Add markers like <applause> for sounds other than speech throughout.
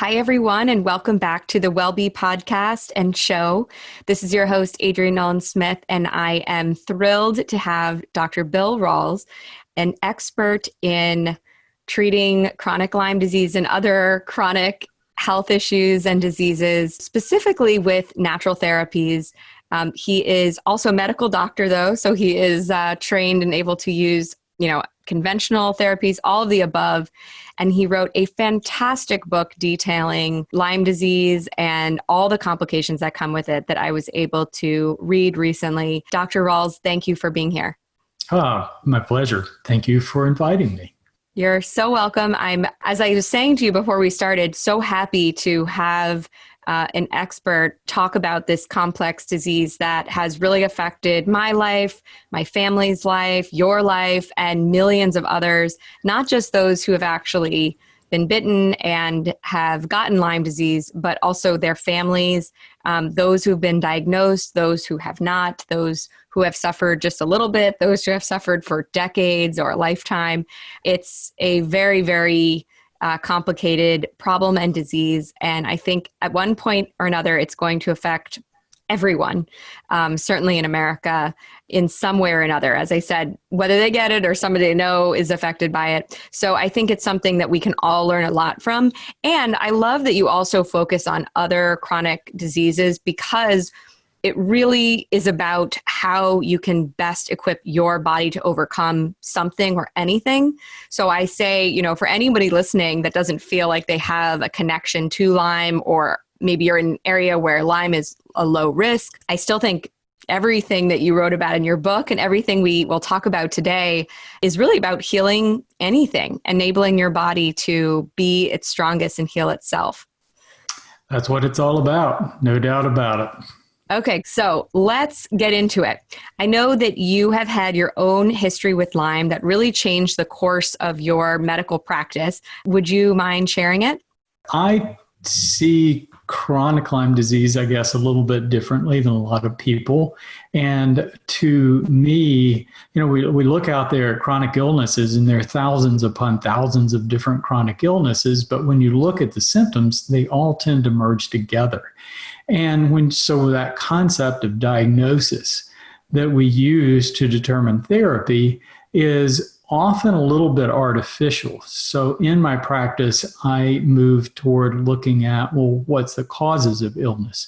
Hi, everyone, and welcome back to the WellBe podcast and show. This is your host, Adrienne Nolan Smith, and I am thrilled to have Dr. Bill Rawls, an expert in treating chronic Lyme disease and other chronic health issues and diseases, specifically with natural therapies. Um, he is also a medical doctor, though, so he is uh, trained and able to use, you know, conventional therapies, all of the above. And he wrote a fantastic book detailing Lyme disease and all the complications that come with it that I was able to read recently. Dr. Rawls, thank you for being here. Ah, my pleasure. Thank you for inviting me. You're so welcome. I'm, as I was saying to you before we started, so happy to have uh, an expert talk about this complex disease that has really affected my life, my family's life, your life, and millions of others, not just those who have actually been bitten and have gotten Lyme disease, but also their families, um, those who've been diagnosed, those who have not, those who have suffered just a little bit, those who have suffered for decades or a lifetime. It's a very, very uh, complicated problem and disease. And I think at one point or another, it's going to affect everyone, um, certainly in America, in some way or another. As I said, whether they get it or somebody they know is affected by it. So I think it's something that we can all learn a lot from. And I love that you also focus on other chronic diseases because it really is about how you can best equip your body to overcome something or anything. So I say, you know, for anybody listening that doesn't feel like they have a connection to Lyme or maybe you're in an area where Lyme is a low risk, I still think everything that you wrote about in your book and everything we will talk about today is really about healing anything, enabling your body to be its strongest and heal itself. That's what it's all about, no doubt about it. Okay, so let's get into it. I know that you have had your own history with Lyme that really changed the course of your medical practice. Would you mind sharing it? I see chronic Lyme disease, I guess, a little bit differently than a lot of people. And to me, you know, we, we look out there at chronic illnesses and there are thousands upon thousands of different chronic illnesses, but when you look at the symptoms, they all tend to merge together. And when so that concept of diagnosis that we use to determine therapy is often a little bit artificial. So in my practice, I move toward looking at, well, what's the causes of illness?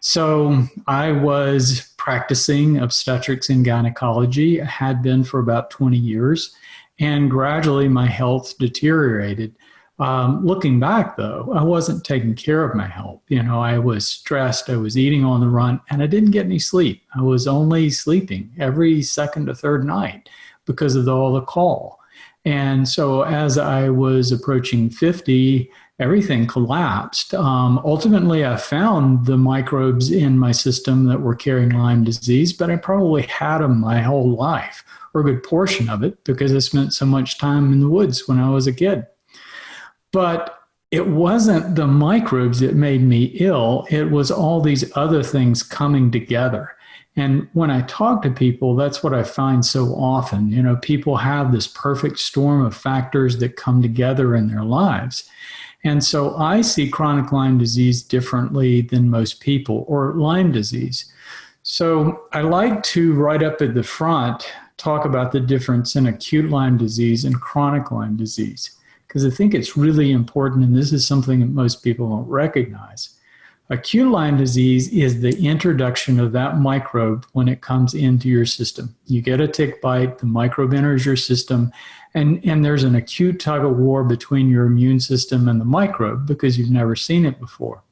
So I was practicing obstetrics and gynecology, I had been for about 20 years, and gradually my health deteriorated. Um, looking back, though, I wasn't taking care of my health. You know, I was stressed, I was eating on the run, and I didn't get any sleep. I was only sleeping every second or third night because of all the call. And so as I was approaching 50, everything collapsed. Um, ultimately, I found the microbes in my system that were carrying Lyme disease, but I probably had them my whole life, or a good portion of it, because I spent so much time in the woods when I was a kid. But it wasn't the microbes that made me ill, it was all these other things coming together. And when I talk to people, that's what I find so often. You know, people have this perfect storm of factors that come together in their lives. And so I see chronic Lyme disease differently than most people, or Lyme disease. So I like to, right up at the front, talk about the difference in acute Lyme disease and chronic Lyme disease because I think it's really important, and this is something that most people don't recognize. Acute Lyme disease is the introduction of that microbe when it comes into your system. You get a tick bite, the microbe enters your system, and, and there's an acute tug of war between your immune system and the microbe because you've never seen it before.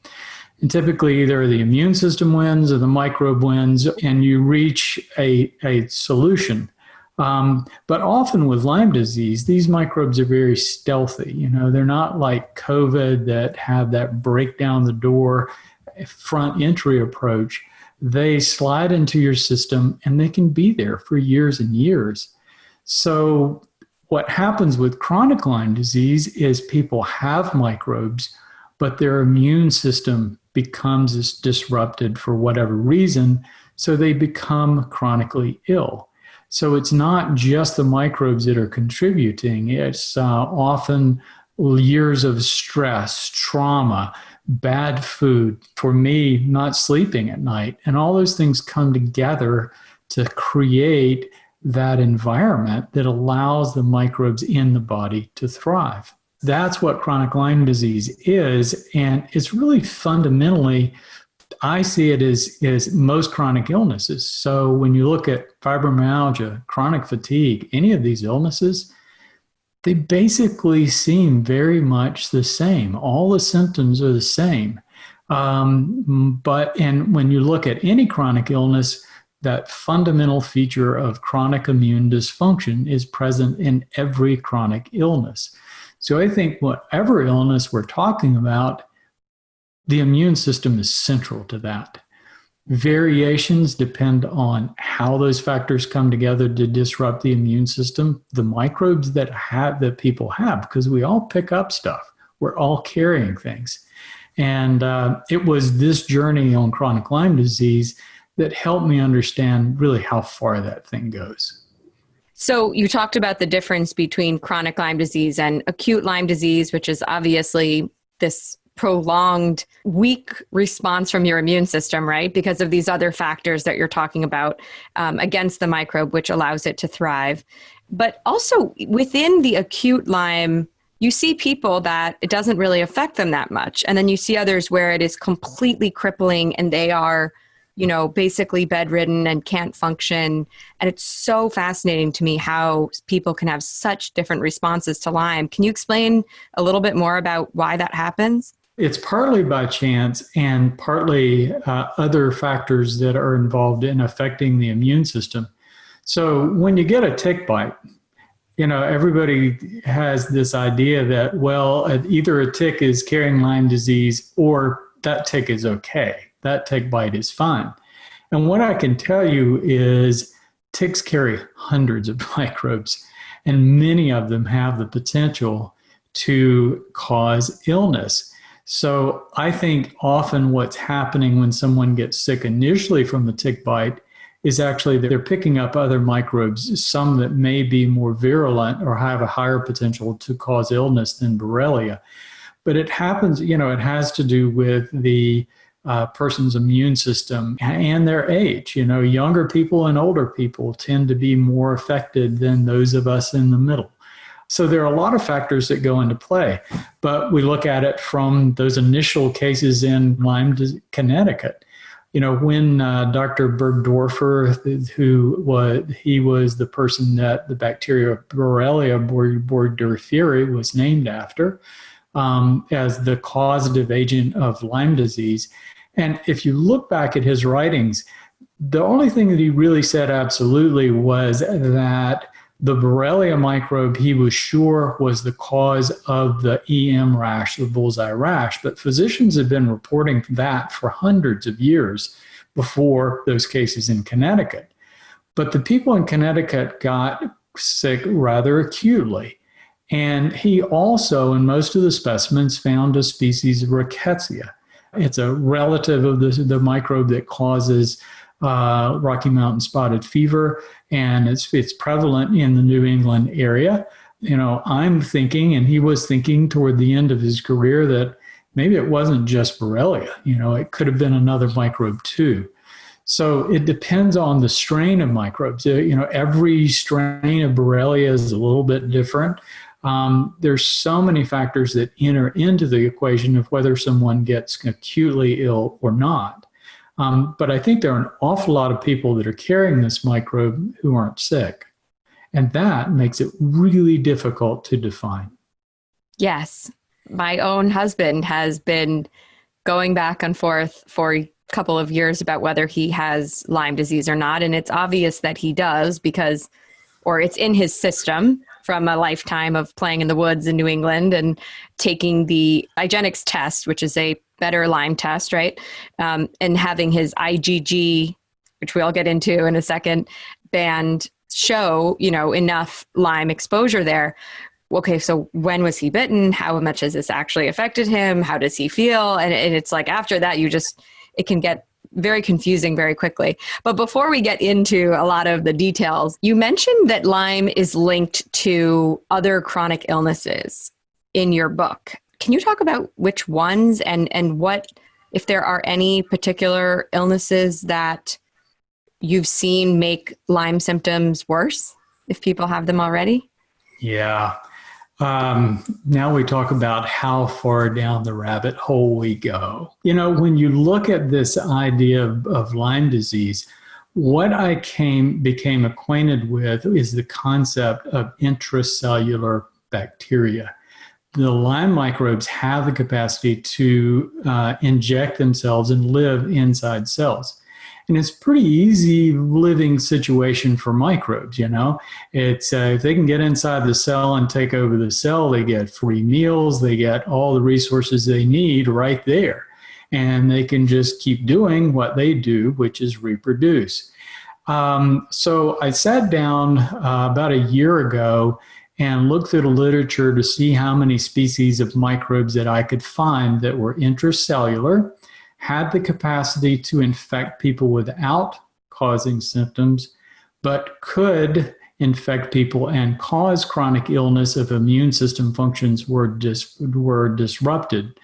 And typically, either the immune system wins or the microbe wins, and you reach a, a solution um, but often with Lyme disease, these microbes are very stealthy. You know, they're not like COVID that have that break down the door front entry approach. They slide into your system and they can be there for years and years. So what happens with chronic Lyme disease is people have microbes, but their immune system becomes disrupted for whatever reason, so they become chronically ill. So it's not just the microbes that are contributing. It's uh, often years of stress, trauma, bad food, for me, not sleeping at night. And all those things come together to create that environment that allows the microbes in the body to thrive. That's what chronic Lyme disease is. And it's really fundamentally, I see it as, as most chronic illnesses. So when you look at fibromyalgia, chronic fatigue, any of these illnesses, they basically seem very much the same. All the symptoms are the same. Um, but, and when you look at any chronic illness, that fundamental feature of chronic immune dysfunction is present in every chronic illness. So I think whatever illness we're talking about, the immune system is central to that. Variations depend on how those factors come together to disrupt the immune system, the microbes that have that people have, because we all pick up stuff. We're all carrying things. And uh, it was this journey on chronic Lyme disease that helped me understand really how far that thing goes. So, you talked about the difference between chronic Lyme disease and acute Lyme disease, which is obviously this prolonged weak response from your immune system, right? Because of these other factors that you're talking about um, against the microbe, which allows it to thrive. But also within the acute Lyme, you see people that it doesn't really affect them that much. And then you see others where it is completely crippling and they are you know, basically bedridden and can't function. And it's so fascinating to me how people can have such different responses to Lyme. Can you explain a little bit more about why that happens? It's partly by chance and partly uh, other factors that are involved in affecting the immune system. So when you get a tick bite, you know, everybody has this idea that, well, either a tick is carrying Lyme disease or that tick is okay that tick bite is fine. And what I can tell you is ticks carry hundreds of <laughs> microbes, and many of them have the potential to cause illness. So I think often what's happening when someone gets sick initially from the tick bite is actually that they're picking up other microbes, some that may be more virulent or have a higher potential to cause illness than Borrelia. But it happens, you know, it has to do with the uh, person's immune system and their age. You know, younger people and older people tend to be more affected than those of us in the middle. So there are a lot of factors that go into play, but we look at it from those initial cases in Lyme, Connecticut. You know, when uh, Dr. Burgdorfer, who was he was the person that the bacteria Borrelia burgdorferi was named after, um, as the causative agent of Lyme disease. And if you look back at his writings, the only thing that he really said absolutely was that the Borrelia microbe he was sure was the cause of the EM rash, the bullseye rash. But physicians had been reporting that for hundreds of years before those cases in Connecticut. But the people in Connecticut got sick rather acutely. And he also, in most of the specimens, found a species of rickettsia. It's a relative of the, the microbe that causes uh, Rocky Mountain spotted fever, and it's, it's prevalent in the New England area. You know, I'm thinking, and he was thinking toward the end of his career, that maybe it wasn't just Borrelia. You know, it could have been another microbe too. So it depends on the strain of microbes. Uh, you know, every strain of Borrelia is a little bit different um, there's so many factors that enter into the equation of whether someone gets acutely ill or not. Um, but I think there are an awful lot of people that are carrying this microbe who aren't sick. And that makes it really difficult to define. Yes. My own husband has been going back and forth for a couple of years about whether he has Lyme disease or not. And it's obvious that he does because, or it's in his system from a lifetime of playing in the woods in New England and taking the IGeneX test, which is a better Lyme test, right? Um, and having his IgG, which we'll get into in a second, band show, you know, enough Lyme exposure there. Okay, so when was he bitten? How much has this actually affected him? How does he feel? And, and it's like after that, you just, it can get very confusing very quickly. But before we get into a lot of the details, you mentioned that Lyme is linked to other chronic illnesses. in your book. Can you talk about which ones and, and what, if there are any particular illnesses that you've seen make Lyme symptoms worse if people have them already? Yeah. Um, now we talk about how far down the rabbit hole we go. You know, when you look at this idea of, of Lyme disease, what I came became acquainted with is the concept of intracellular bacteria. The Lyme microbes have the capacity to uh, inject themselves and live inside cells. And it's pretty easy living situation for microbes, you know. It's uh, if they can get inside the cell and take over the cell, they get free meals, they get all the resources they need right there. And they can just keep doing what they do, which is reproduce. Um, so I sat down uh, about a year ago and looked through the literature to see how many species of microbes that I could find that were intracellular had the capacity to infect people without causing symptoms, but could infect people and cause chronic illness if immune system functions were, dis were disrupted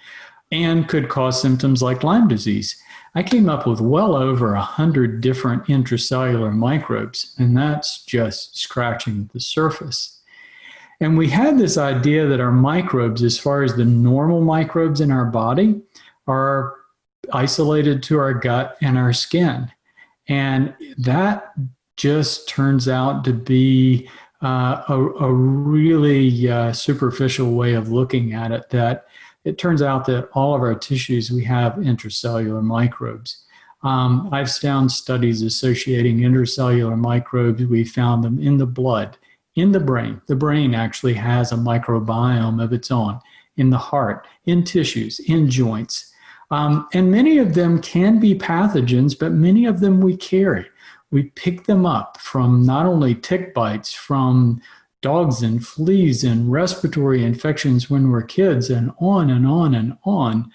and could cause symptoms like Lyme disease. I came up with well over a hundred different intracellular microbes, and that's just scratching the surface. And we had this idea that our microbes, as far as the normal microbes in our body, are isolated to our gut and our skin. And that just turns out to be uh, a, a, really uh, superficial way of looking at it that it turns out that all of our tissues, we have intracellular microbes. Um, I've found studies associating intracellular microbes. We found them in the blood, in the brain. The brain actually has a microbiome of its own, in the heart, in tissues, in joints. Um, and many of them can be pathogens, but many of them we carry. We pick them up from not only tick bites, from dogs and fleas and respiratory infections when we're kids, and on and on and on.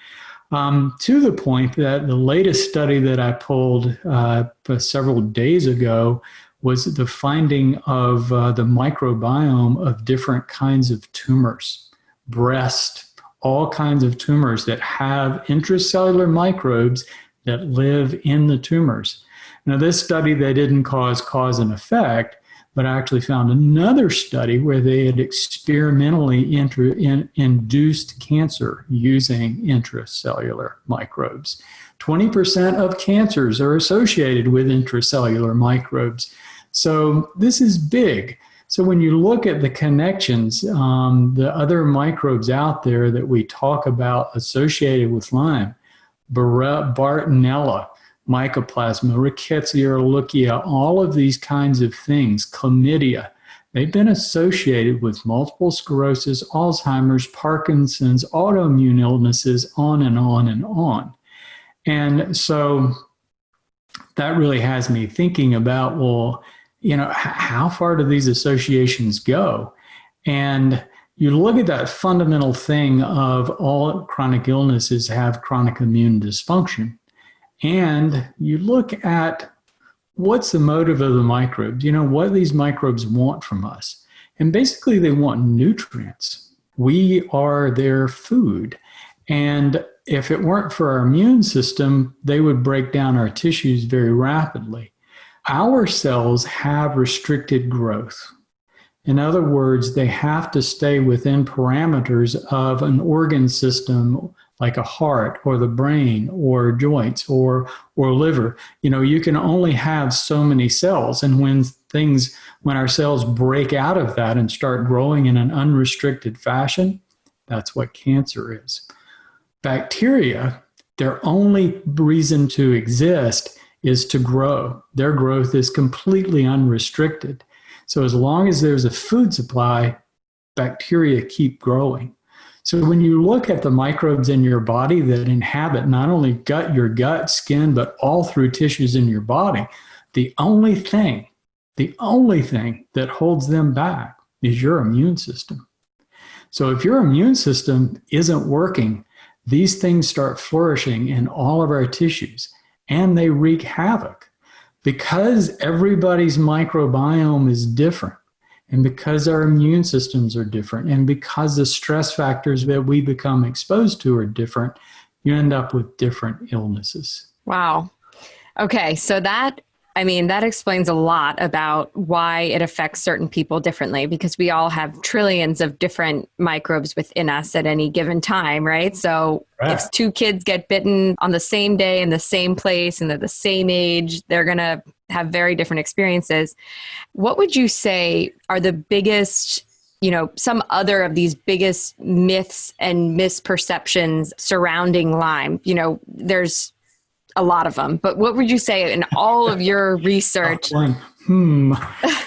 Um, to the point that the latest study that I pulled uh, several days ago was the finding of uh, the microbiome of different kinds of tumors, breast, all kinds of tumors that have intracellular microbes that live in the tumors. Now, this study, they didn't cause cause and effect, but I actually found another study where they had experimentally in, induced cancer using intracellular microbes. 20% of cancers are associated with intracellular microbes. So this is big. So when you look at the connections, um, the other microbes out there that we talk about associated with Lyme, Bartonella, Mycoplasma, Rickettsia ehrlichia, all of these kinds of things, chlamydia, they've been associated with multiple sclerosis, Alzheimer's, Parkinson's, autoimmune illnesses, on and on and on. And so that really has me thinking about, well, you know, how far do these associations go? And you look at that fundamental thing of all chronic illnesses have chronic immune dysfunction. And you look at what's the motive of the microbes, you know, what these microbes want from us. And basically they want nutrients. We are their food. And if it weren't for our immune system, they would break down our tissues very rapidly. Our cells have restricted growth. In other words, they have to stay within parameters of an organ system like a heart or the brain or joints or or liver. You know, you can only have so many cells and when things when our cells break out of that and start growing in an unrestricted fashion, that's what cancer is. Bacteria, their only reason to exist is to grow. Their growth is completely unrestricted. So as long as there's a food supply, bacteria keep growing. So when you look at the microbes in your body that inhabit not only gut, your gut, skin, but all through tissues in your body, the only thing, the only thing that holds them back is your immune system. So if your immune system isn't working, these things start flourishing in all of our tissues and they wreak havoc because everybody's microbiome is different And because our immune systems are different, and because the stress factors that we become exposed to are different, you end up with different illnesses. Wow. Okay, so that I mean, that explains a lot about why it affects certain people differently because we all have trillions of different microbes within us at any given time, right? So right. if two kids get bitten on the same day in the same place and they're the same age, they're going to have very different experiences. What would you say are the biggest you know some other of these biggest myths and misperceptions surrounding lyme you know there's a lot of them, but what would you say in all of your <laughs> research? hmm.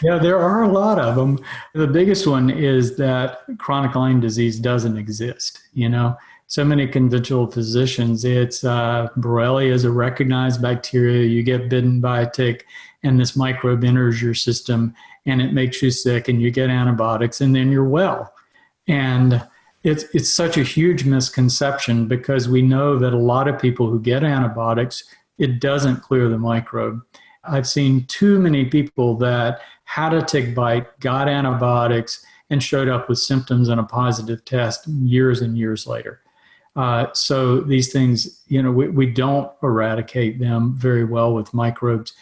Yeah, there are a lot of them. The biggest one is that chronic Lyme disease doesn't exist. You know, so many conventional physicians, it's uh, Borrelia is a recognized bacteria. You get bitten by a tick, and this microbe enters your system, and it makes you sick, and you get antibiotics, and then you're well. And it's, it's such a huge misconception because we know that a lot of people who get antibiotics, it doesn't clear the microbe. I've seen too many people that had a tick bite, got antibiotics, and showed up with symptoms and a positive test years and years later. Uh, so these things, you know, we, we don't eradicate them very well with microbes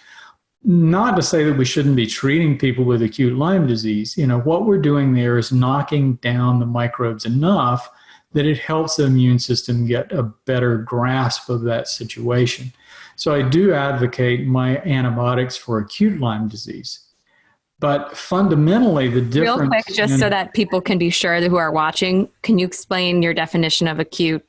not to say that we shouldn't be treating people with acute Lyme disease. You know, what we're doing there is knocking down the microbes enough that it helps the immune system get a better grasp of that situation. So I do advocate my antibiotics for acute Lyme disease. But fundamentally, the difference. Real quick, just so that people can be sure that who are watching, can you explain your definition of acute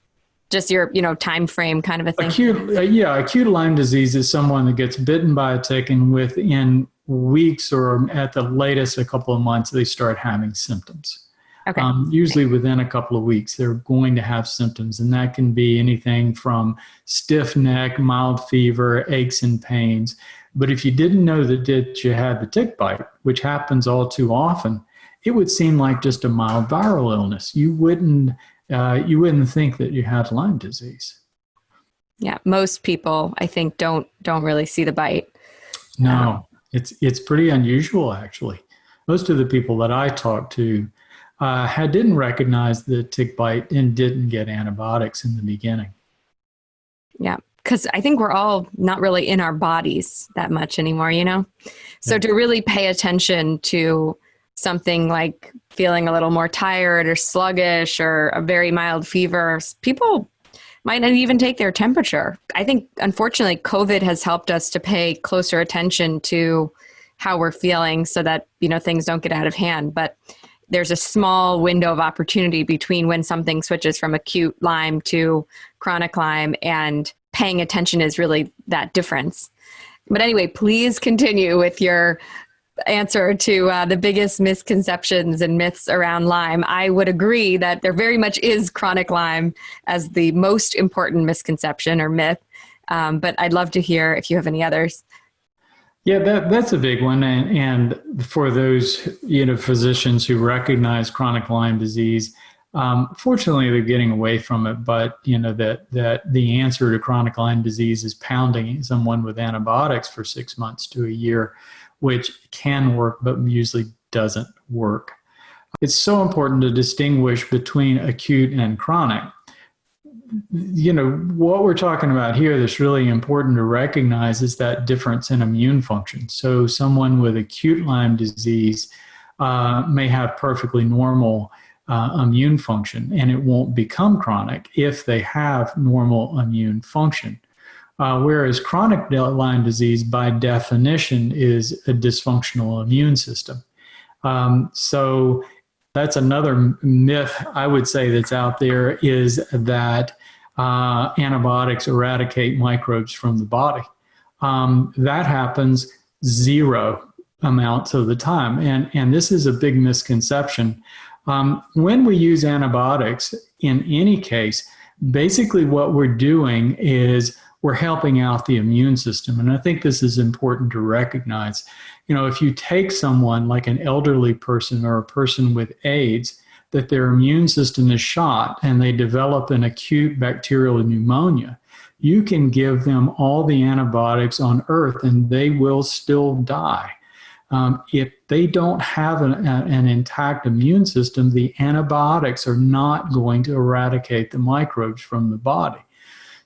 just your you know time frame kind of a thing? Acute uh, yeah acute lyme disease is someone that gets bitten by a tick and within weeks or at the latest a couple of months they start having symptoms. Okay. Um, usually within a couple of weeks they're going to have symptoms and that can be anything from stiff neck mild fever aches and pains. But if you didn't know that, that you had the tick bite which happens all too often it would seem like just a mild viral illness. You wouldn't uh, you wouldn't think that you had Lyme disease. Yeah, most people I think don't don't really see the bite. No, it's it's pretty unusual actually. Most of the people that I talked to uh, had didn't recognize the tick bite and didn't get antibiotics in the beginning. Yeah, because I think we're all not really in our bodies that much anymore, you know. So yeah. to really pay attention to something like feeling a little more tired or sluggish or a very mild fever, people might not even take their temperature. I think, unfortunately, COVID has helped us to pay closer attention to how we're feeling so that, you know, things don't get out of hand. But there's a small window of opportunity between when something switches from acute Lyme to chronic Lyme, and paying attention is really that difference. But anyway, please continue with your answer to uh, the biggest misconceptions and myths around Lyme. I would agree that there very much is chronic Lyme as the most important misconception or myth. Um, but I'd love to hear if you have any others. Yeah, that, that's a big one. And, and for those you know physicians who recognize chronic Lyme disease, um, fortunately, they're getting away from it. But you know that that the answer to chronic Lyme disease is pounding someone with antibiotics for six months to a year which can work but usually doesn't work. It's so important to distinguish between acute and chronic. You know, what we're talking about here that's really important to recognize is that difference in immune function. So, someone with acute Lyme disease uh, may have perfectly normal uh, immune function and it won't become chronic if they have normal immune function. Uh, whereas chronic Lyme disease, by definition, is a dysfunctional immune system. Um, so that's another myth I would say that's out there is that uh, antibiotics eradicate microbes from the body. Um, that happens zero amounts of the time. And, and this is a big misconception. Um, when we use antibiotics in any case, basically what we're doing is we're helping out the immune system. And I think this is important to recognize. You know, if you take someone like an elderly person or a person with AIDS, that their immune system is shot and they develop an acute bacterial pneumonia, you can give them all the antibiotics on earth and they will still die. um, if they don't have an, an intact immune system, the antibiotics are not going to eradicate the microbes from the body.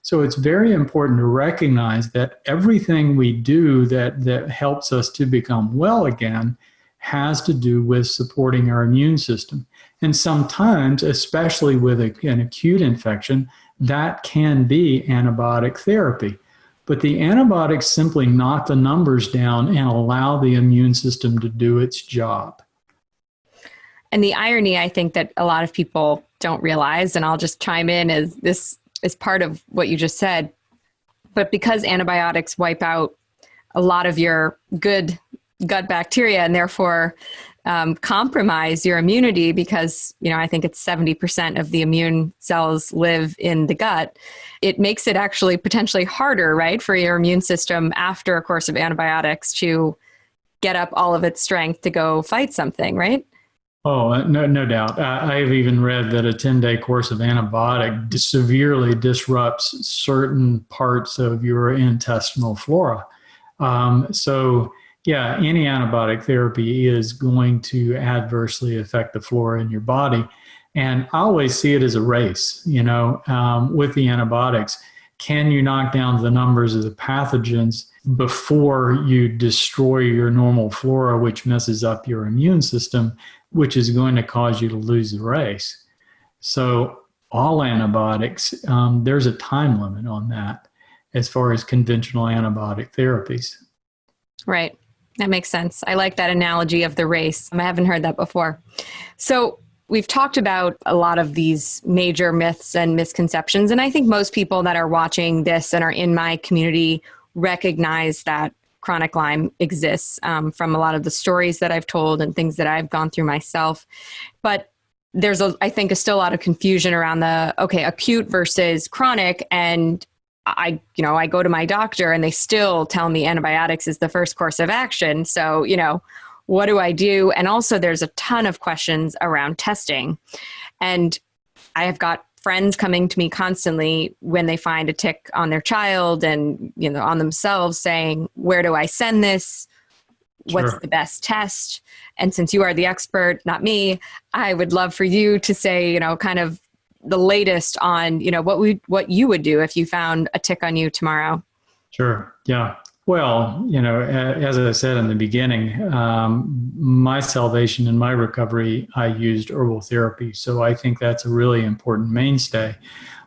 So it's very important to recognize that everything we do that, that helps us to become well again has to do with supporting our immune system. And sometimes, especially with a, an acute infection, that can be antibiotic therapy. But the antibiotics simply knock the numbers down and allow the immune system to do its job. And the irony, I think, that a lot of people don't realize, and I'll just chime in, is this is part of what you just said. But because antibiotics wipe out a lot of your good gut bacteria and therefore um, compromise your immunity because you know i think it's 70% of the immune cells live in the gut it makes it actually potentially harder right for your immune system after a course of antibiotics to get up all of its strength to go fight something right Oh, uh, no, no doubt. I have even read that a 10 day course of antibiotic severely disrupts certain parts of your intestinal flora. Um, so, yeah, any antibiotic therapy is going to adversely affect the flora in your body. And I always see it as a race, you know, um, with the antibiotics. Can you knock down the numbers of the pathogens before you destroy your normal flora, which messes up your immune system, which is going to cause you to lose the race? So, all antibiotics, um, there's a time limit on that as far as conventional antibiotic therapies. Right. That makes sense. I like that analogy of the race. I haven't heard that before. So, we've talked about a lot of these major myths and misconceptions. And I think most people that are watching this and are in my community recognize that chronic Lyme exists um, from a lot of the stories that I've told and things that I've gone through myself. But there's, a, I think, a still a lot of confusion around the okay, acute versus chronic. And I, you know, I go to my doctor and they still tell me antibiotics is the first course of action. So, you know, what do I do? And also, there's a ton of questions around testing. And I have got friends coming to me constantly when they find a tick on their child and, you know, on themselves saying, Where do I send this? What's sure. the best test? And since you are the expert, not me, I would love for you to say, you know, kind of the latest on you know what we what you would do if you found a tick on you tomorrow sure yeah well you know as i said in the beginning um, my salvation and my recovery i used herbal therapy so i think that's a really important mainstay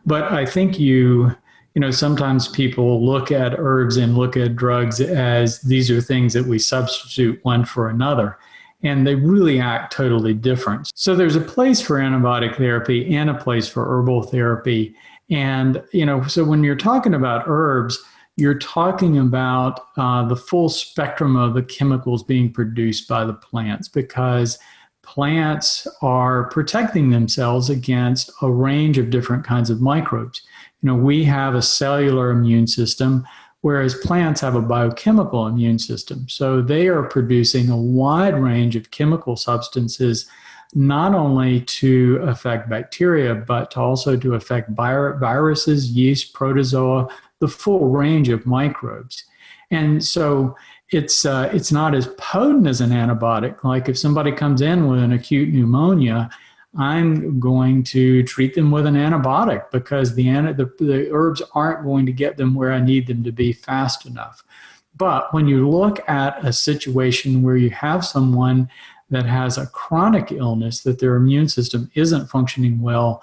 but i think you you know sometimes people look at herbs and look at drugs as these are things that we substitute one for another and they really act totally different. So there's a place for antibiotic therapy and a place for herbal therapy. And, you know, so when you're talking about herbs, you're talking about uh, the full spectrum of the chemicals being produced by the plants because plants are protecting themselves against a range of different kinds of microbes. You know, we have a cellular immune system whereas plants have a biochemical immune system. So they are producing a wide range of chemical substances, not only to affect bacteria, but to also to affect viruses, yeast, protozoa, the full range of microbes. And so it's uh, it's not as potent as an antibiotic. Like if somebody comes in with an acute pneumonia, I'm going to treat them with an antibiotic because the, the, the herbs aren't going to get them where I need them to be fast enough. But when you look at a situation where you have someone that has a chronic illness, that their immune system isn't functioning well,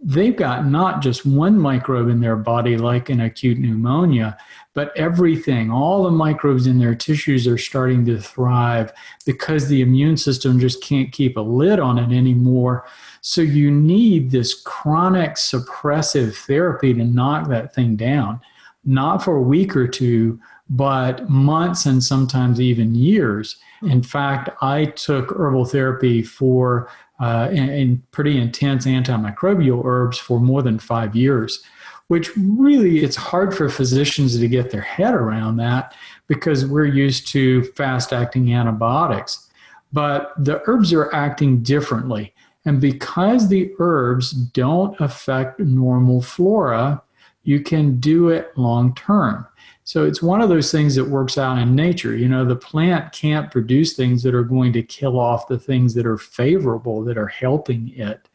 they've got not just one microbe in their body like an acute pneumonia, but everything, all the microbes in their tissues are starting to thrive because the immune system just can't keep a lid on it anymore. So you need this chronic suppressive therapy to knock that thing down, not for a week or two, but months and sometimes even years. In fact, I took herbal therapy for uh, in, in pretty intense antimicrobial herbs for more than five years, which really it's hard for physicians to get their head around that because we're used to fast acting antibiotics. But the herbs are acting differently. And because the herbs don't affect normal flora, you can do it long term. So it's one of those things that works out in nature. You know, the plant can't produce things that are going to kill off the things that are favorable, that are helping it.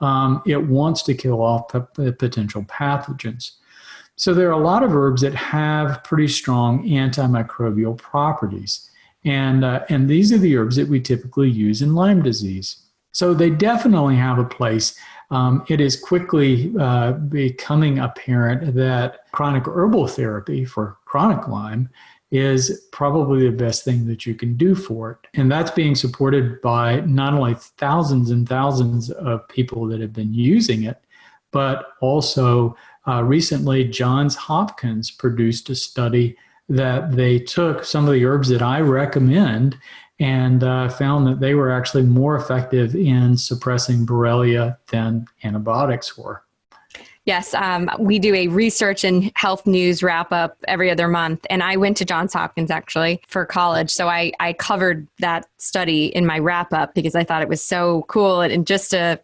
Um, it wants to kill off potential pathogens. So there are a lot of herbs that have pretty strong antimicrobial properties. And, uh, and these are the herbs that we typically use in Lyme disease. So they definitely have a place um, it is quickly uh, becoming apparent that chronic herbal therapy for chronic Lyme is probably the best thing that you can do for it. And that's being supported by not only thousands and thousands of people that have been using it, but also uh, recently Johns Hopkins produced a study that they took some of the herbs that I recommend and uh, found that they were actually more effective in suppressing Borrelia than antibiotics were. Yes, um, we do a research and health news wrap up every other month. And I went to Johns Hopkins actually for college. So I, I covered that study in my wrap up because I thought it was so cool and just a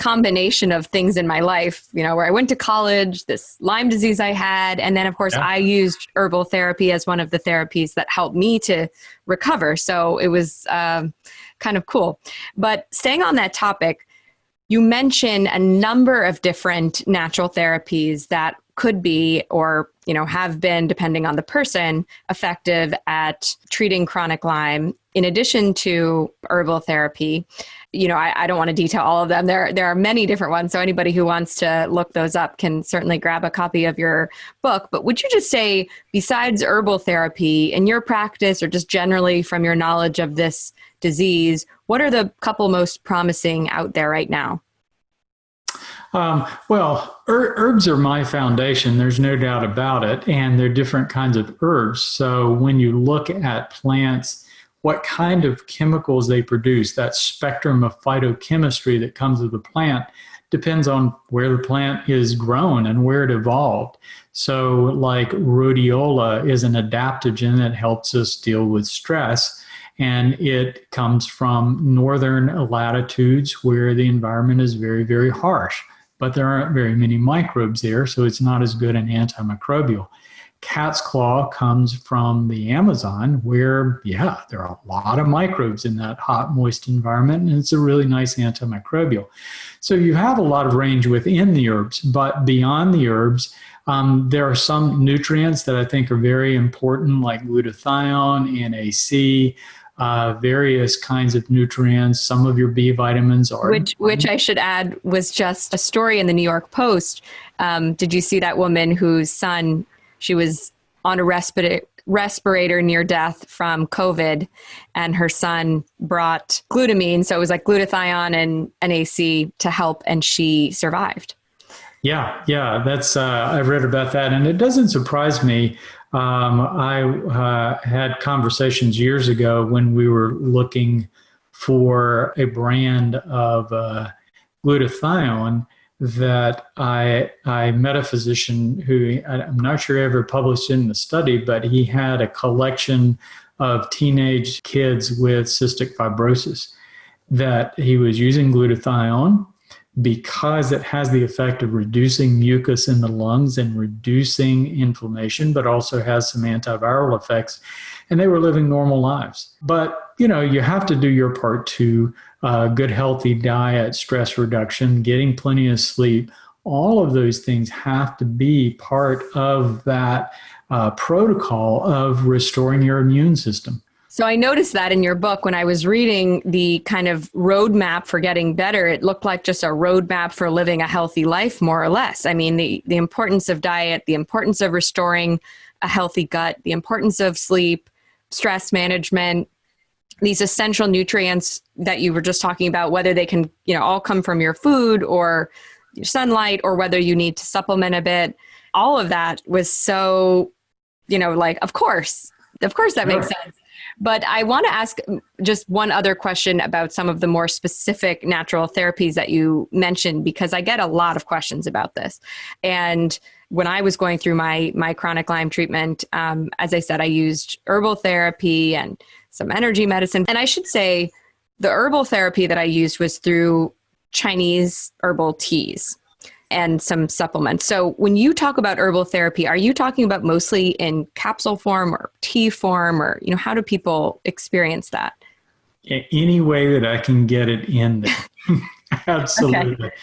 combination of things in my life, you know, where I went to college, this Lyme disease I had, and then of course yeah. I used herbal therapy as one of the therapies that helped me to recover. So it was um, kind of cool. But staying on that topic, you mentioned a number of different natural therapies that could be or you know have been depending on the person effective at treating chronic lyme in addition to herbal therapy you know, I, I, don't want to detail all of them. There, there are many different ones. So anybody who wants to look those up can certainly grab a copy of your book. But would you just say, besides herbal therapy, in your practice or just generally from your knowledge of this disease, what are the couple most promising out there right now? Um, well, er- herbs are my foundation. There's no doubt about it. And they're different kinds of herbs. So when you look at plants, what kind of chemicals they produce, that spectrum of phytochemistry that comes with the plant depends on where the plant is grown and where it evolved. So, like rhodiola is an adaptogen that helps us deal with stress, and it comes from northern latitudes where the environment is very, very harsh, but there aren't very many microbes there, so it's not as good an antimicrobial cat's claw comes from the Amazon, where, yeah, there are a lot of microbes in that hot, moist environment, and it's a really nice antimicrobial. So you have a lot of range within the herbs, but beyond the herbs, um, there are some nutrients that I think are very important, like glutathione, NAC. Uh, various kinds of nutrients. Some of your B vitamins are. Which, which I should add, was just a story in the New York Post. Um, did you see that woman whose son she was on a respirator respirator near death from COVID, and her son brought glutamine. So it was like glutathione and NAC to help, and she survived. Yeah, yeah, that's uh, I've read about that, and it doesn't surprise me. Um, I uh, had conversations years ago when we were looking for a brand of uh, glutathione that I I met a physician who I'm not sure ever published in the study, but he had a collection of teenage kids with cystic fibrosis that he was using glutathione because it has the effect of reducing mucus in the lungs and reducing inflammation, but also has some antiviral effects. And they were living normal lives. But, you know, you have to do your part to uh, good, healthy diet, stress reduction, getting plenty of sleep. All of those things have to be part of that uh, protocol of restoring your immune system. So I noticed that in your book when I was reading the kind of roadmap for getting better, it looked like just a roadmap for living a healthy life, more or less. I mean, the, the importance of diet, the importance of restoring a healthy gut, the importance of sleep, stress management, these essential nutrients that you were just talking about, whether they can, you know, all come from your food or your sunlight or whether you need to supplement a bit, all of that was so, you know, like, of course, of course that makes sense. But I want to ask just one other question about some of the more specific natural therapies that you mentioned because I get a lot of questions about this. And when I was going through my my chronic Lyme treatment, um, as I said, I used herbal therapy and some energy medicine. And I should say, the herbal therapy that I used was through Chinese herbal teas. And some supplements. So when you talk about herbal therapy, are you talking about mostly in capsule form or tea form or you know how do people experience that? Any way that I can get it in there. <laughs> Absolutely. Okay.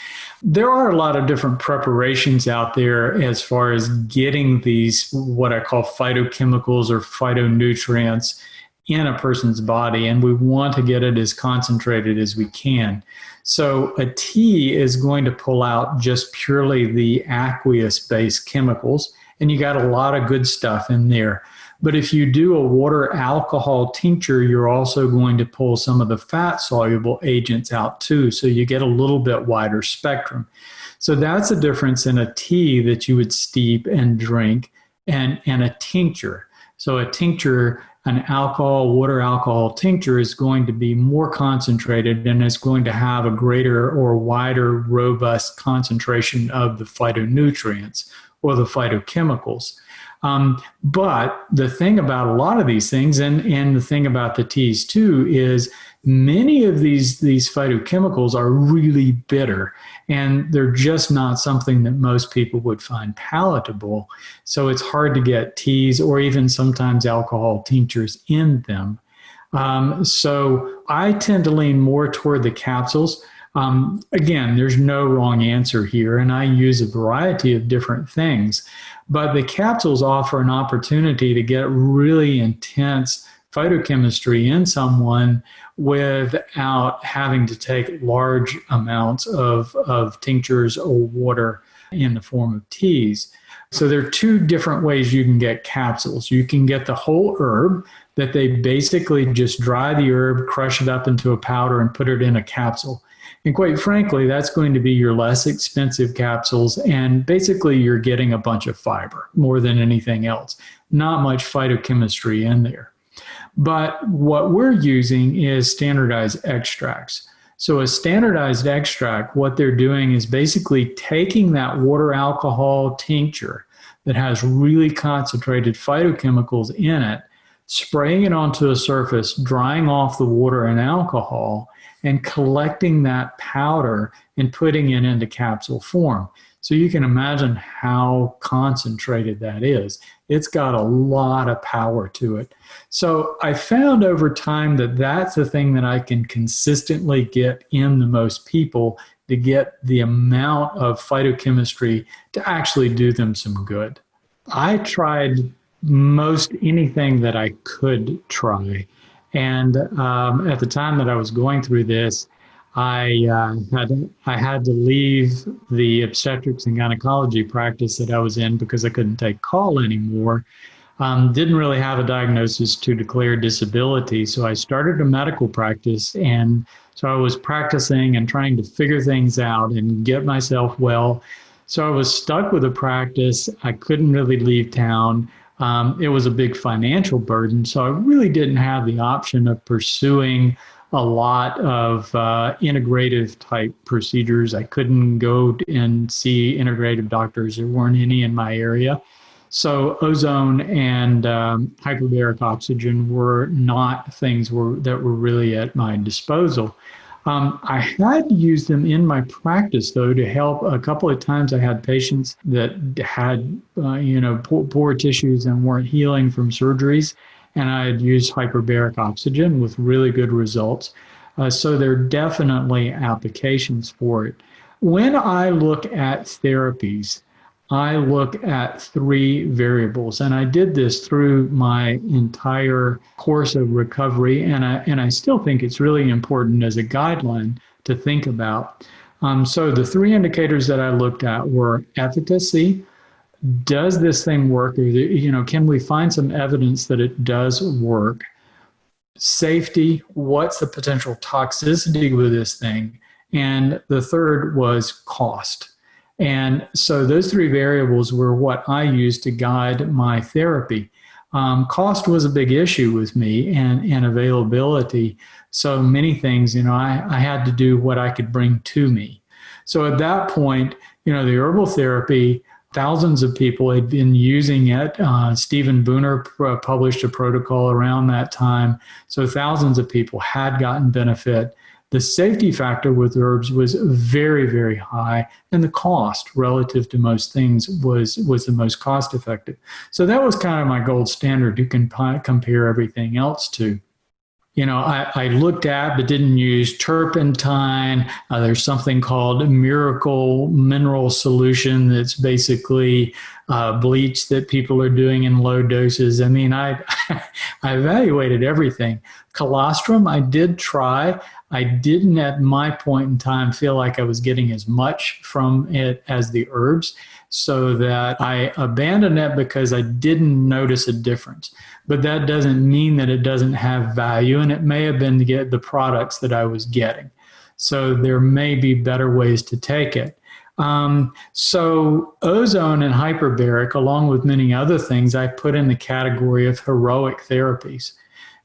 There are a lot of different preparations out there as far as getting these, what I call phytochemicals or phytonutrients in a person's body, and we want to get it as concentrated as we can. So, a tea is going to pull out just purely the aqueous based chemicals, and you got a lot of good stuff in there. But if you do a water alcohol tincture, you're also going to pull some of the fat soluble agents out too. So you get a little bit wider spectrum. So that's the difference in a tea that you would steep and drink and, and a tincture. So a tincture, an alcohol, water alcohol tincture is going to be more concentrated and is going to have a greater or wider, robust concentration of the phytonutrients or the phytochemicals. Um, but the thing about a lot of these things, and, and the thing about the teas too, is many of these, these phytochemicals are really bitter and they're just not something that most people would find palatable. So it's hard to get teas or even sometimes alcohol tinctures in them. Um, so I tend to lean more toward the capsules. Um, again, there's no wrong answer here, and I use a variety of different things. But the capsules offer an opportunity to get really intense phytochemistry in someone without having to take large amounts of, of tinctures or water in the form of teas. So there are two different ways you can get capsules. You can get the whole herb that they basically just dry the herb, crush it up into a powder, and put it in a capsule. And quite frankly, that's going to be your less expensive capsules. And basically, you're getting a bunch of fiber more than anything else. Not much phytochemistry in there. But what we're using is standardized extracts. So, a standardized extract, what they're doing is basically taking that water alcohol tincture that has really concentrated phytochemicals in it, spraying it onto a surface, drying off the water and alcohol, and collecting that powder and putting it into capsule form. So you can imagine how concentrated that is. It's got a lot of power to it. So I found over time that that's the thing that I can consistently get in the most people to get the amount of phytochemistry to actually do them some good. I tried most anything that I could try. And um, at the time that I was going through this, I uh, had I had to leave the obstetrics and gynecology practice that I was in because I couldn't take call anymore. Um, didn't really have a diagnosis to declare disability, so I started a medical practice, and so I was practicing and trying to figure things out and get myself well. So I was stuck with a practice. I couldn't really leave town. Um, it was a big financial burden. So I really didn't have the option of pursuing a lot of uh, integrative type procedures. I couldn't go and see integrative doctors. There weren't any in my area. So ozone and um, hyperbaric oxygen were not things were, that were really at my disposal. Um, I had used them in my practice though to help. A couple of times I had patients that had, uh, you know, poor, poor, tissues and weren't healing from surgeries, and I had used hyperbaric oxygen with really good results. Uh, so there are definitely applications for it. When I look at therapies, I look at three variables, and I did this through my entire course of recovery, and I, and I still think it's really important as a guideline to think about. Um, so the three indicators that I looked at were efficacy. Does this thing work? You know, can we find some evidence that it does work? Safety. What's the potential toxicity with this thing? And the third was cost. And so those three variables were what I used to guide my therapy. Um, cost was a big issue with me and, and availability. So many things, you know, I, I had to do what I could bring to me. So at that point, you know, the herbal therapy, thousands of people had been using it. Uh, Stephen Buhner published a protocol around that time. So thousands of people had gotten benefit the safety factor with herbs was very, very high, and the cost relative to most things was was the most cost effective. So that was kind of my gold standard to comp- compare everything else to you know, I, I, looked at but didn't use turpentine. Uh, there's something called miracle mineral solution that's basically uh, bleach that people are doing in low doses. I mean, I, <laughs> I evaluated everything. Colostrum, I did try. I didn't at my point in time feel like I was getting as much from it as the herbs so that I abandoned it because I didn't notice a difference. But that doesn't mean that it doesn't have value, and it may have been to get the products that I was getting. So there may be better ways to take it. Um, so ozone and hyperbaric, along with many other things, I put in the category of heroic therapies.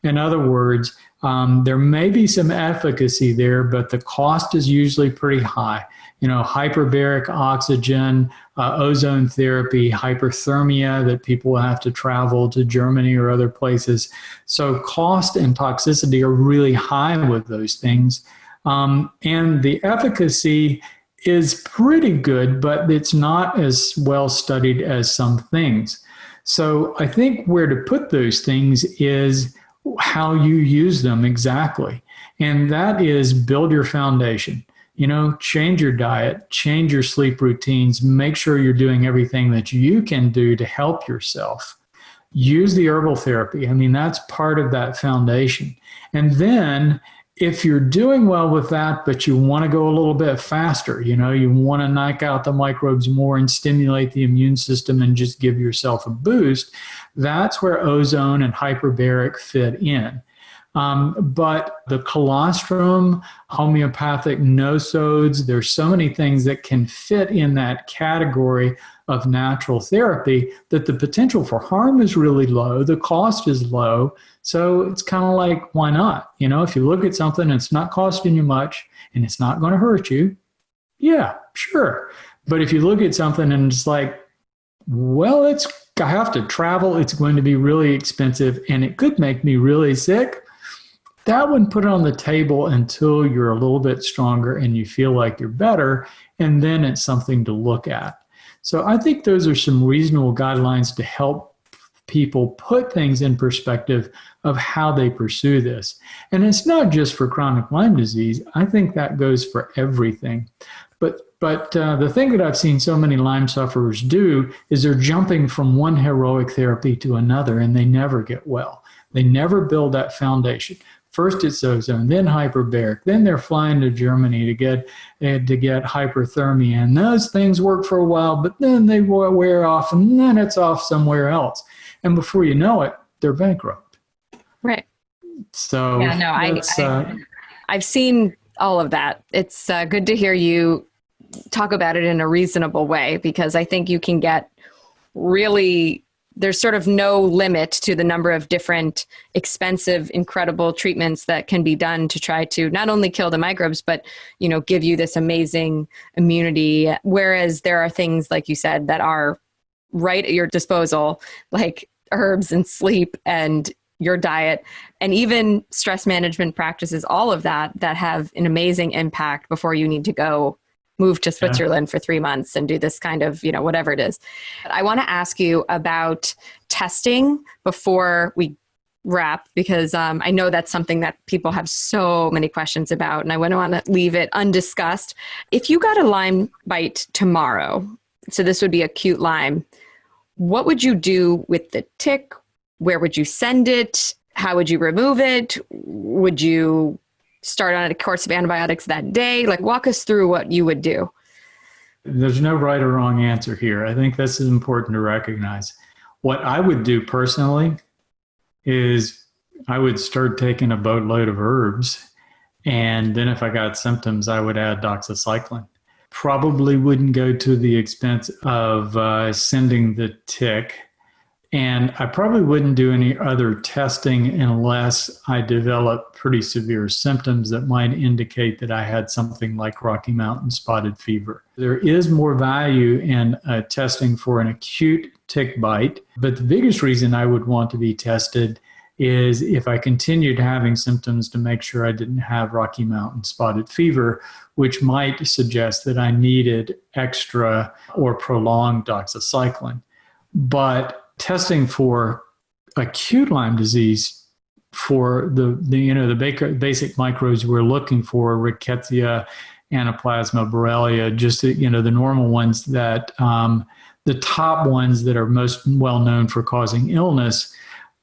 In other words, um, there may be some efficacy there, but the cost is usually pretty high you know, hyperbaric oxygen, uh, ozone therapy, hyperthermia that people have to travel to Germany or other places. So cost and toxicity are really high with those things. Um, and the efficacy is pretty good, but it's not as well studied as some things. So I think where to put those things is how you use them exactly. And that is build your foundation you know, change your diet, change your sleep routines, make sure you're doing everything that you can do to help yourself. Use the herbal therapy. I mean, that's part of that foundation. And then if you're doing well with that, but you want to go a little bit faster, you know, you want to knock out the microbes more and stimulate the immune system and just give yourself a boost, that's where ozone and hyperbaric fit in. Um, but the colostrum, homeopathic nosodes, there's so many things that can fit in that category of natural therapy that the potential for harm is really low, the cost is low. So it's kind of like, why not? You know, if you look at something and it's not costing you much and it's not going to hurt you, yeah, sure. But if you look at something and it's like, well, it's I have to travel, it's going to be really expensive, and it could make me really sick that one put it on the table until you're a little bit stronger and you feel like you're better and then it's something to look at so i think those are some reasonable guidelines to help people put things in perspective of how they pursue this and it's not just for chronic lyme disease i think that goes for everything but but uh, the thing that I've seen so many Lyme sufferers do is they're jumping from one heroic therapy to another and they never get well. They never build that foundation. First it's ozone, then hyperbaric, then they're flying to Germany to get uh, to get hyperthermia, and those things work for a while, but then they wear off, and then it's off somewhere else, and before you know it, they're bankrupt. Right. So yeah, no, I, I uh, I've seen all of that. It's uh, good to hear you talk about it in a reasonable way because I think you can get really there's sort of no limit to the number of different expensive incredible treatments that can be done to try to not only kill the microbes but you know give you this amazing immunity. Whereas there are things like you said that are right at your disposal like herbs and sleep and your diet and even stress management practices all of that that have an amazing impact before you need to go move to Switzerland yeah. for three months and do this kind of, you know, whatever it is. I want to ask you about testing before we wrap because um, I know that's something that people have so many questions about, and I wouldn't want to leave it undiscussed. If you got a Lyme bite tomorrow, so this would be acute Lyme, what would you do with the tick? Where would you send it? How would you remove it? Would you start on a course of antibiotics that day? Like, walk us through what you would do. There's no right or wrong answer here. I think this is important to recognize. What I would do personally is I would start taking a boatload of herbs. And then if I got symptoms, I would add doxycycline. Probably wouldn't go to the expense of uh, sending the tick and I probably wouldn't do any other testing unless I developed pretty severe symptoms that might indicate that I had something like Rocky Mountain spotted fever. There is more value in uh, testing for an acute tick bite, but the biggest reason I would want to be tested is if I continued having symptoms to make sure I didn't have Rocky Mountain spotted fever, which might suggest that I needed extra or prolonged doxycycline. But testing for acute Lyme disease for the, the you know the basic microbes we're looking for, Rickettsia, Anaplasma, Borrelia, just you know the normal ones that um, the top ones that are most well known for causing illness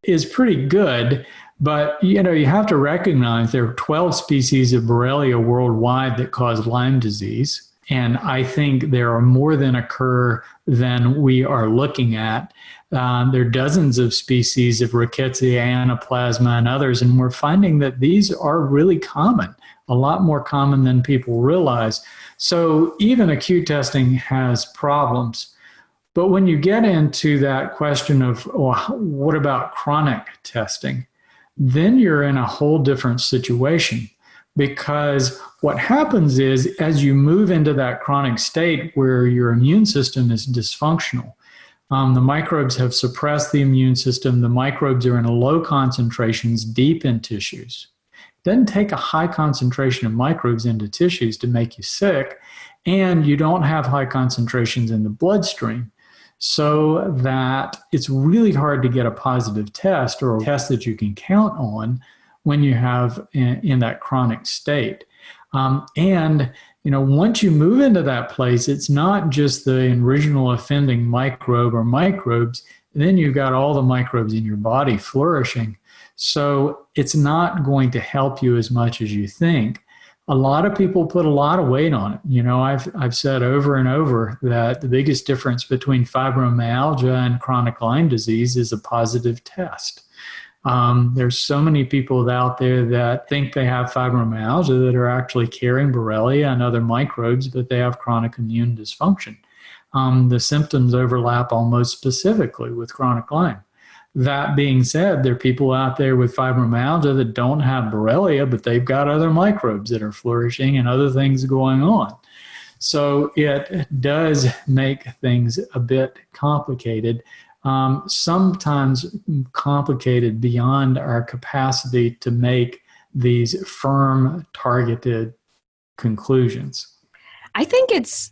is pretty good. But you know you have to recognize there are 12 species of Borrelia worldwide that cause Lyme disease. And I think there are more than occur than we are looking at. Um, there are dozens of species of Rickettsia, Anaplasma, and others, and we're finding that these are really common, a lot more common than people realize. So even acute testing has problems. But when you get into that question of well, what about chronic testing, then you're in a whole different situation because what happens is as you move into that chronic state where your immune system is dysfunctional, um, the microbes have suppressed the immune system. The microbes are in low concentrations deep in tissues. It doesn't take a high concentration of microbes into tissues to make you sick, and you don't have high concentrations in the bloodstream. So that it's really hard to get a positive test or a test that you can count on when you have in, in that chronic state. Um, and you know, once you move into that place, it's not just the original offending microbe or microbes, then you've got all the microbes in your body flourishing. So it's not going to help you as much as you think. A lot of people put a lot of weight on it. You know, I've, I've said over and over that the biggest difference between fibromyalgia and chronic Lyme disease is a positive test. Um, there's so many people out there that think they have fibromyalgia that are actually carrying Borrelia and other microbes, but they have chronic immune dysfunction. Um, the symptoms overlap almost specifically with chronic Lyme. That being said, there are people out there with fibromyalgia that don't have Borrelia, but they've got other microbes that are flourishing and other things going on. So it does make things a bit complicated um, sometimes complicated beyond our capacity to make these firm, targeted conclusions. I think it's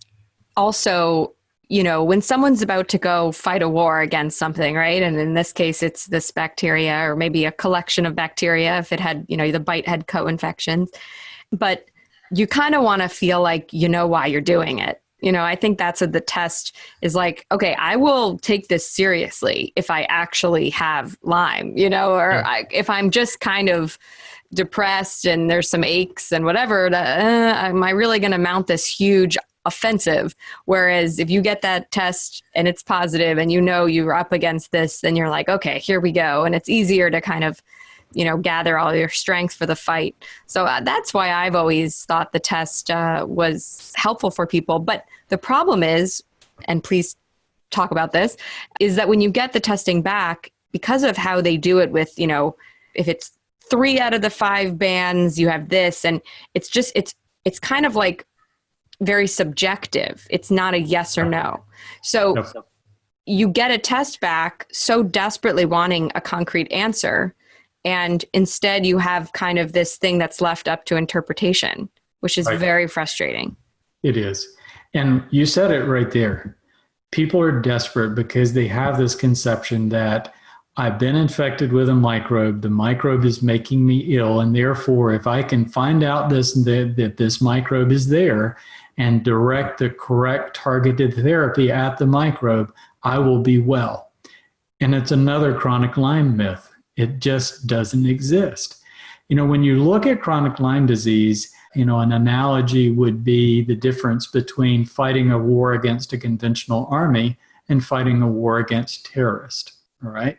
also, you know, when someone's about to go fight a war against something, right? And in this case, it's this bacteria or maybe a collection of bacteria if it had, you know, the bite had co infections. But you kind of want to feel like you know why you're doing it you know, I think that's a, the test is like, okay, I will take this seriously if I actually have Lyme, you know, or yeah. I, if I'm just kind of depressed and there's some aches and whatever, uh, am I really going to mount this huge offensive? Whereas if you get that test and it's positive and you know you're up against this, then you're like, okay, here we go. And it's easier to kind of you know gather all your strength for the fight. So uh, that's why i've always thought the test uh, was helpful for people. But the problem is and please talk about this is that when you get the testing back because of how they do it with you know if it's three out of the five bands you have this and it's just it's it's kind of like very subjective. It's not a yes or no. So you get a test back so desperately wanting a concrete answer and instead you have kind of this thing that's left up to interpretation which is right. very frustrating it is and you said it right there people are desperate because they have this conception that I've been infected with a microbe. The microbe is making me ill, and therefore, if I can find out this that, that this microbe is there and direct the correct targeted therapy at the microbe, I will be well. And it's another chronic Lyme myth. It just doesn't exist. You know, when you look at chronic Lyme disease, you know, an analogy would be the difference between fighting a war against a conventional army and fighting a war against terrorists. All right.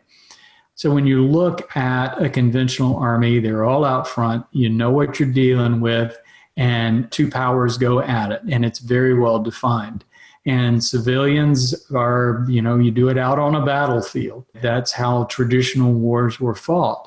So when you look at a conventional army, they're all out front, you know what you're dealing with, and two powers go at it, and it's very well defined and civilians are, you know, you do it out on a battlefield. That's how traditional wars were fought.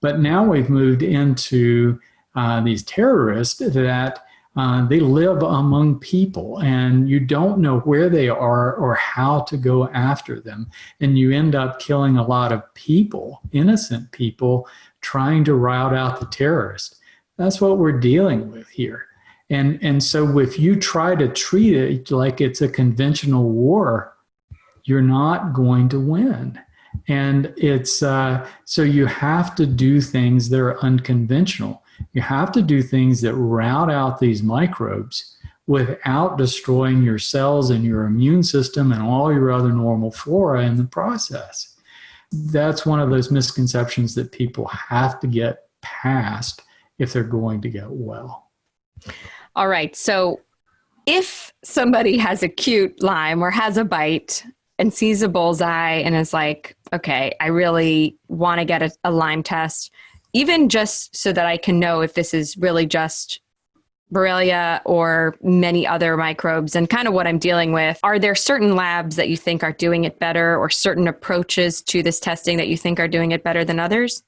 But now we've moved into uh, these terrorists that Uh, they live among people and you don't know where they are or how to go after them. And you end up killing a lot of people, innocent people, trying to rout out the terrorists. That's what we're dealing with here. And, and so if you try to treat it like it's a conventional war, you're not going to win. And it's uh, so you have to do things that are unconventional. You have to do things that rout out these microbes without destroying your cells and your immune system and all your other normal flora in the process. That's one of those misconceptions that people have to get past if they're going to get well. All right. So if somebody has acute Lyme or has a bite and sees a bullseye and is like, okay, I really want to get a, a Lyme test, even just so that I can know if this is really just Borrelia or many other microbes and kind of what I'm dealing with. Are there certain labs that you think are doing it better or certain approaches to this testing that you think are doing it better than others?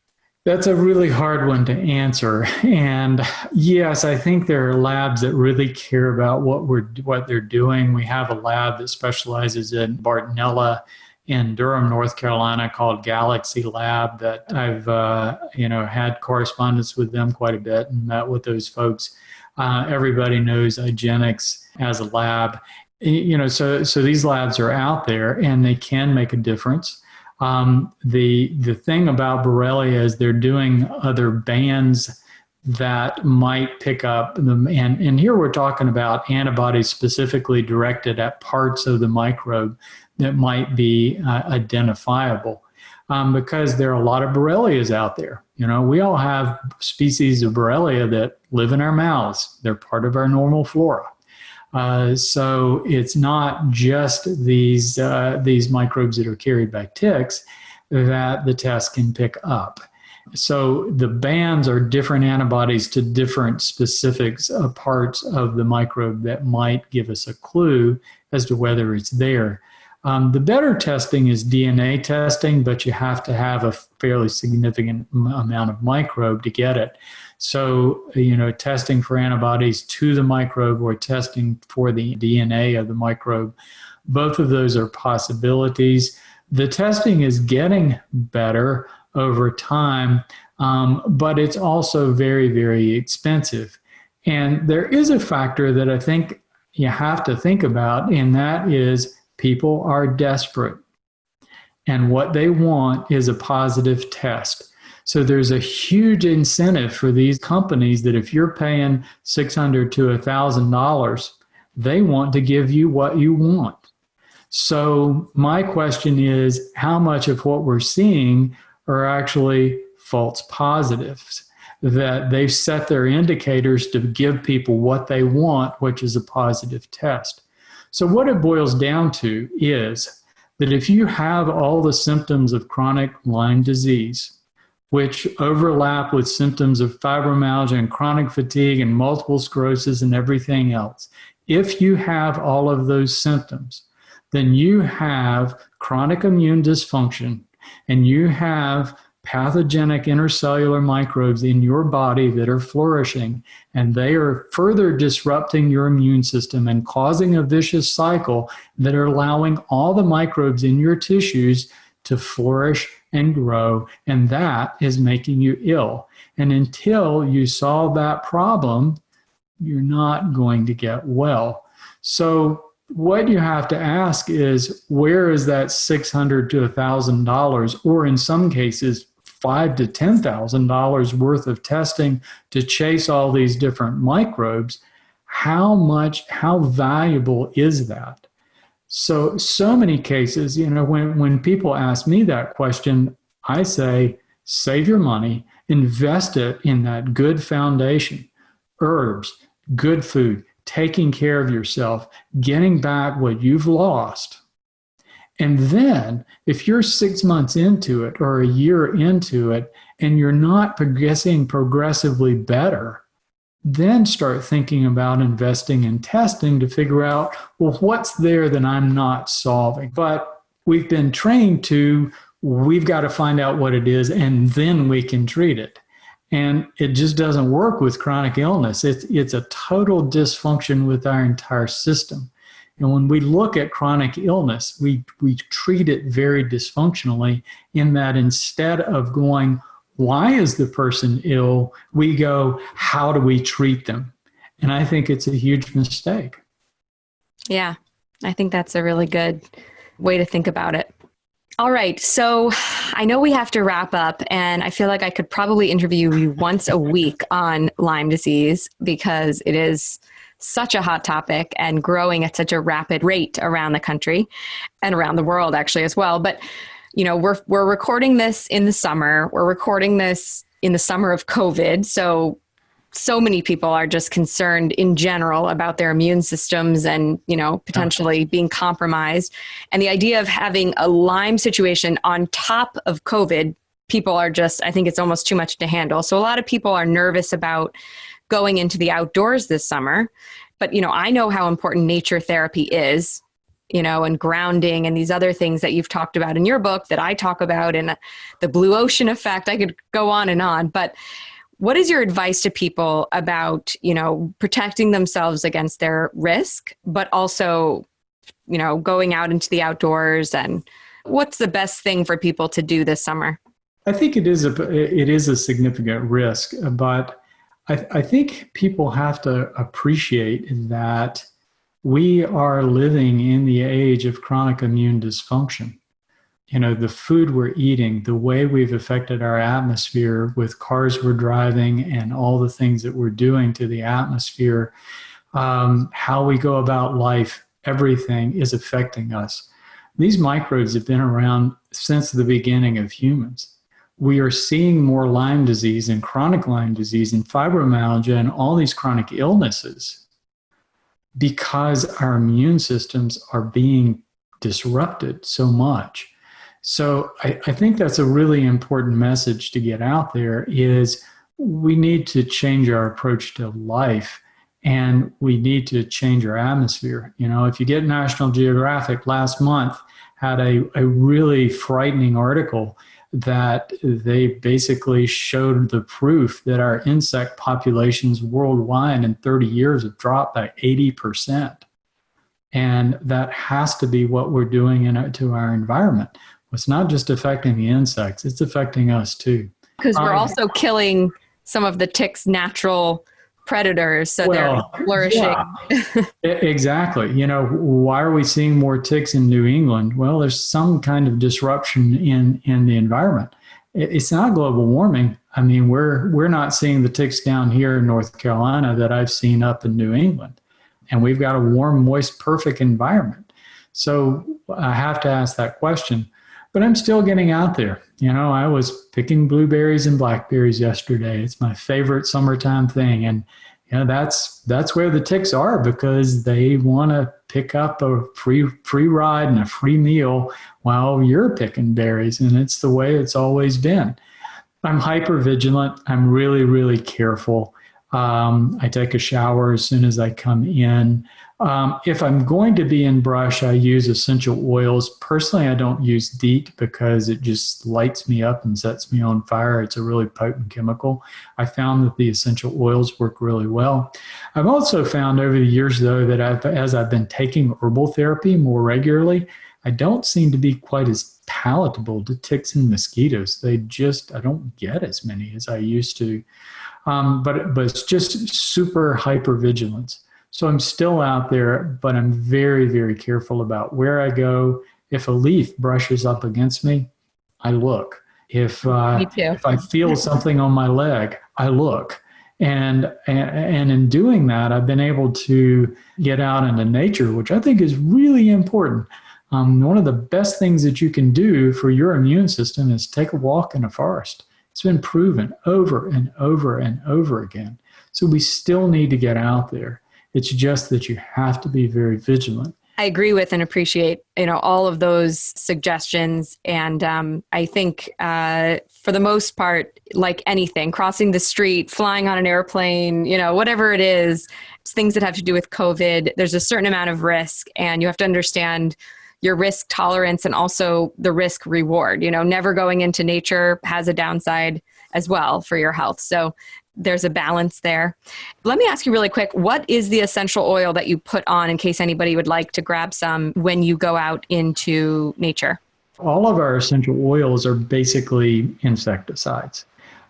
That's a really hard one to answer. And yes, I think there are labs that really care about what we're what they're doing. We have a lab that specializes in Bartonella in Durham, North Carolina, called Galaxy Lab. That I've uh, you know had correspondence with them quite a bit and met with those folks. Uh, everybody knows IGeneX as a lab. You know, so so these labs are out there and they can make a difference. Um, the the thing about Borrelia is they're doing other bands that might pick up them, and and here we're talking about antibodies specifically directed at parts of the microbe that might be uh, identifiable. Um, because there are a lot of Borrelias out there. You know, we all have species of Borrelia that live in our mouths. They're part of our normal flora. Uh, so it's not just these uh, these microbes that are carried by ticks that the test can pick up. So the bands are different antibodies to different specifics of parts of the microbe that might give us a clue as to whether it's there. Um, the better testing is DNA testing, but you have to have a fairly significant amount of microbe to get it. So, you know, testing for antibodies to the microbe or testing for the DNA of the microbe, both of those are possibilities. The testing is getting better over time, um, but it's also very, very expensive. And there is a factor that I think you have to think about, and that is people are desperate. And what they want is a positive test. So there's a huge incentive for these companies that if you're paying 600 to $1,000, they want to give you what you want. So my question is how much of what we're seeing are actually false positives? That they've set their indicators to give people what they want, which is a positive test. So, what it boils down to is that if you have all the symptoms of chronic Lyme disease, which overlap with symptoms of fibromyalgia and chronic fatigue and multiple sclerosis and everything else. If you have all of those symptoms, then you have chronic immune dysfunction and you have pathogenic intercellular microbes in your body that are flourishing and they are further disrupting your immune system and causing a vicious cycle that are allowing all the microbes in your tissues to flourish and grow, and that is making you ill. And until you solve that problem, you're not going to get well. So, what you have to ask is where is that 600 to $1,000, or in some cases, five to ten thousand dollars worth of testing to chase all these different microbes how much how valuable is that so, so many cases, you know, when, when people ask me that question, I say, save your money, invest it in that good foundation, herbs, good food, taking care of yourself, getting back what you've lost. And then, if you're six months into it or a year into it and you're not progressing progressively better, then start thinking about investing in testing to figure out, well, what's there that I'm not solving? But we've been trained to, we've got to find out what it is and then we can treat it. And it just doesn't work with chronic illness. It's, it's a total dysfunction with our entire system. And when we look at chronic illness, we, we treat it very dysfunctionally in that instead of going, why is the person ill? We go, how do we treat them? And I think it's a huge mistake. Yeah, I think that's a really good way to think about it. All right. So I know we have to wrap up, and I feel like I could probably interview you once a week on Lyme disease because it is such a hot topic and growing at such a rapid rate around the country and around the world, actually, as well. But you know, we're we're recording this in the summer. We're recording this in the summer of COVID. So so many people are just concerned in general about their immune systems and you know potentially being compromised. And the idea of having a lyme situation on top of covid people are just i think it's almost too much to handle. So a lot of people are nervous about going into the outdoors this summer. But you know i know how important nature therapy is you know, and grounding and these other things that you've talked about in your book that I talk about and the blue ocean effect. I could go on and on, but what is your advice to people about, you know, protecting themselves against their risk, but also, you know, going out into the outdoors and what's the best thing for people to do this summer? I think it is a it is a significant risk, but I, I think people have to appreciate that we are living in the age of chronic immune dysfunction. You know, the food we're eating, the way we've affected our atmosphere with cars we're driving and all the things that we're doing to the atmosphere, um, how we go about life, everything is affecting us. These microbes have been around since the beginning of humans. We are seeing more Lyme disease and chronic Lyme disease and fibromyalgia and all these chronic illnesses because our immune systems are being disrupted so much. So I, I, think that's a really important message to get out there is we need to change our approach to life and we need to change our atmosphere. You know, if you get National Geographic last month had a, a really frightening article that they basically showed the proof that our insect populations worldwide in 30 years have dropped by 80%. And that has to be what we're doing in, to our environment. It's not just affecting the insects, it's affecting us too. Because we're um, also killing some of the ticks' natural predators so well, they're flourishing. Yeah, exactly. You know why are we seeing more ticks in new england? Well there's some kind of disruption in in the environment. It's not global warming. I mean we're we're not seeing the ticks down here in north carolina that i've seen up in new england. And we've got a warm moist perfect environment. So i have to ask that question but i'm still getting out there you know, I was picking blueberries and blackberries yesterday. It's my favorite summertime thing. And you know, that's that's where the ticks are because they want to pick up a free free ride and a free meal while you're picking berries. And it's the way it's always been. I'm hyper vigilant. I'm really, really careful. Um, I take a shower as soon as I come in. Um, if I'm going to be in brush, I use essential oils. Personally, I don't use DEET because it just lights me up and sets me on fire. It's a really potent chemical. I found that the essential oils work really well. I've also found over the years, though, that I've, as I've been taking herbal therapy more regularly, I don't seem to be quite as palatable to ticks and mosquitoes. They just, I don't get as many as I used to. Um, but, but it's just super hyper vigilance. So I'm still out there, but I'm very, very careful about where I go. If a leaf brushes up against me, I look. If uh, if I feel <laughs> something on my leg, I look. And, and in doing that, I've been able to get out into nature, which I think is really important. Um, one of the best things that you can do for your immune system is take a walk in a forest. It's been proven over and over and over again. So we still need to get out there. It's just that you have to be very vigilant. I agree with and appreciate you know all of those suggestions, and um, I think uh, for the most part, like anything, crossing the street, flying on an airplane, you know, whatever it is, things that have to do with COVID, there's a certain amount of risk, and you have to understand your risk tolerance and also the risk reward. You know, never going into nature has a downside as well for your health. So there's a balance there. Let me ask you really quick what is the essential oil that you put on in case anybody would like to grab some when you go out into nature? All of our essential oils are basically insecticides.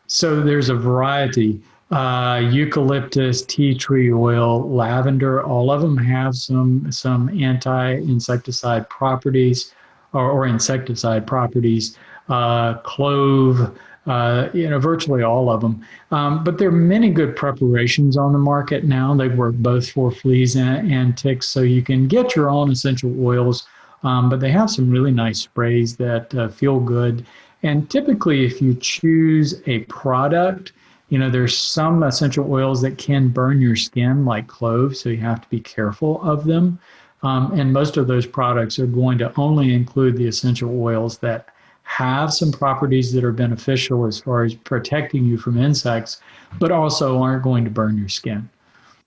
So there's a variety. Uh, eucalyptus, tea tree oil, lavender, all of them have some some anti-insecticide properties or, or insecticide properties. Uh, clove, uh, you know, virtually all of them. Um, but there are many good preparations on the market now. They work both for fleas and, and ticks, so you can get your own essential oils. Um, but they have some really nice sprays that uh, feel good. And typically, if you choose a product, you know, there's some essential oils that can burn your skin, like cloves, so you have to be careful of them. Um, and most of those products are going to only include the essential oils that have some properties that are beneficial as far as protecting you from insects, but also aren't going to burn your skin.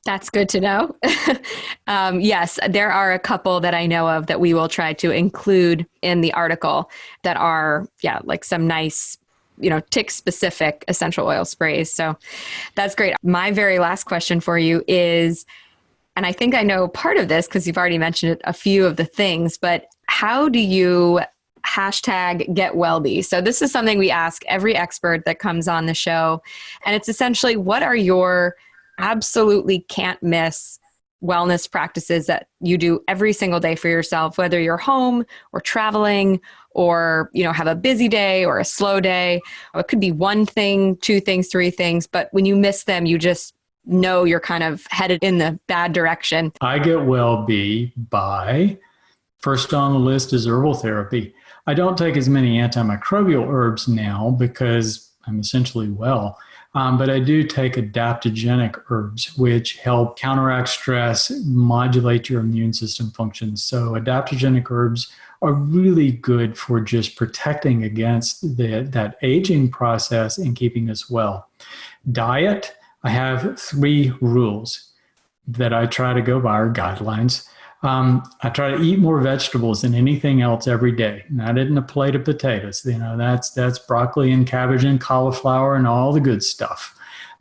That's good to know. <laughs> um, yes, there are a couple that I know of that we will try to include in the article that are, yeah, like some nice, you know, tick specific essential oil sprays. So that's great. My very last question for you is, and I think I know part of this because you've already mentioned a few of the things, but how do you hashtag get wellbe. So this is something we ask every expert that comes on the show. And it's essentially what are your absolutely can't miss wellness practices that you do every single day for yourself whether you're home or traveling or you know have a busy day or a slow day it could be one thing two things three things but when you miss them you just know you're kind of headed in the bad direction i get well be by first on the list is herbal therapy I don't take as many antimicrobial herbs now because I'm essentially well. Um, but I do take adaptogenic herbs, which help counteract stress, modulate your immune system functions. So, adaptogenic herbs are really good for just protecting against the, that aging process and keeping us well. Diet, I have three rules that I try to go by, or guidelines. Um, I try to eat more vegetables than anything else every day. Not in a plate of potatoes. You know, that's that's broccoli and cabbage and cauliflower and all the good stuff.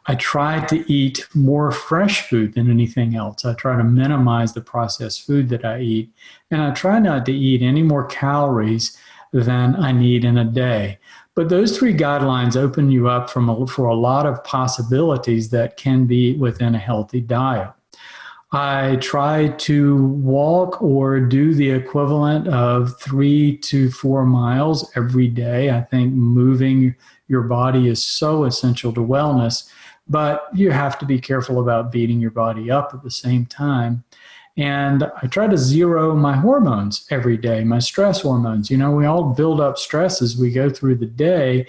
I try to eat more fresh food than anything else. I try to minimize the processed food that I eat, and I try not to eat any more calories than I need in a day. But those three guidelines open you up from a, for a lot of possibilities that can be within a healthy diet. I try to walk or do the equivalent of three to four miles every day. I think moving your body is so essential to wellness, but you have to be careful about beating your body up at the same time. And I try to zero my hormones every day, my stress hormones. You know, we all build up stress as we go through the day.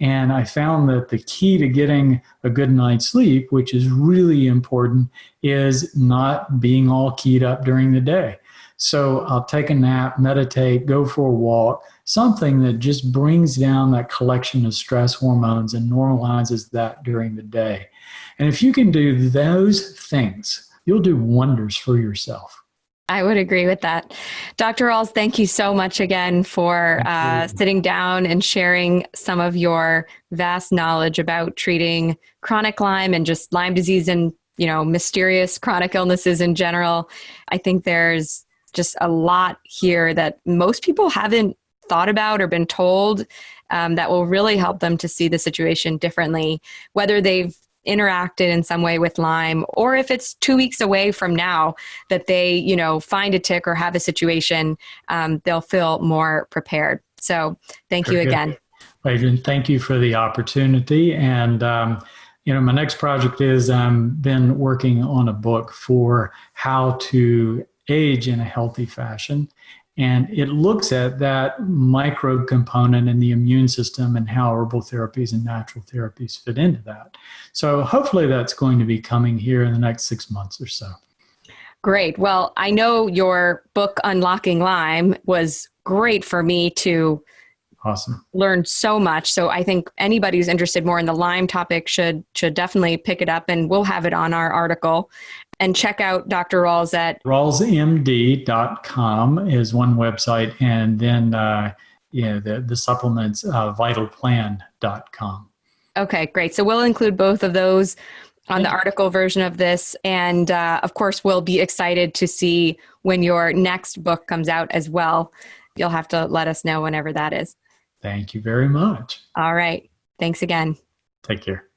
And I found that the key to getting a good night's sleep, which is really important, is not being all keyed up during the day. So I'll take a nap, meditate, go for a walk, something that just brings down that collection of stress hormones and normalizes that during the day. And if you can do those things, you'll do wonders for yourself. I would agree with that. Dr. Rawls, thank you so much again for uh, sitting down and sharing some of your vast knowledge about treating chronic Lyme and just Lyme disease and, you know, mysterious chronic illnesses in general. I think there's just a lot here that most people haven't thought about or been told um, that will really help them to see the situation differently, whether they've interacted in some way with Lyme, or if it's two weeks away from now that they, you know, find a tick or have a situation, um, they'll feel more prepared. So thank Very you again. Adrian, thank you for the opportunity. And, um, you know, my next project is I've um, been working on a book for how to age in a healthy fashion. And it looks at that microbe component in the immune system and how herbal therapies and natural therapies fit into that. So hopefully that's going to be coming here in the next six months or so. Great. Well, I know your book, Unlocking Lyme, was great for me to awesome learn so much so i think anybody who's interested more in the lyme topic should should definitely pick it up and we'll have it on our article and check out Dr. Rawls at rawlsmd.com is one website, and then uh, yeah, the the supplements uh, vitalplan.com. Okay, great. So we'll include both of those on the article version of this, and uh, of course, we'll be excited to see when your next book comes out as well. You'll have to let us know whenever that is. Thank you very much. All right. Thanks again. Take care.